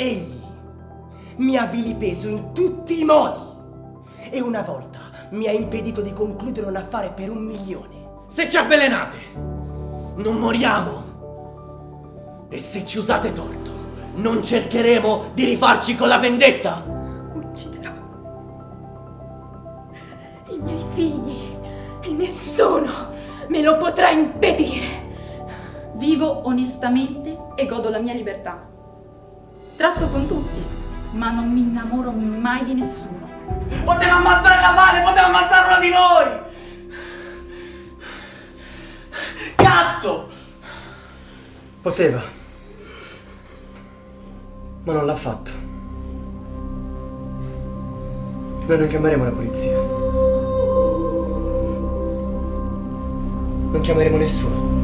Egli mi ha vilipeso in tutti i modi e una volta mi ha impedito di concludere un affare per un milione. Se ci avvelenate, non moriamo. E se ci usate torto, non cercheremo di rifarci con la vendetta. Ucciderò i miei figli e nessuno me lo potrà impedire. Vivo onestamente e godo la mia libertà. Tratto con tutti, ma non mi innamoro mai di nessuno. Poteva ammazzare la Vale, poteva ammazzare uno di noi! Cazzo! Poteva, ma non l'ha fatto. Noi non chiameremo la polizia. Non chiameremo nessuno.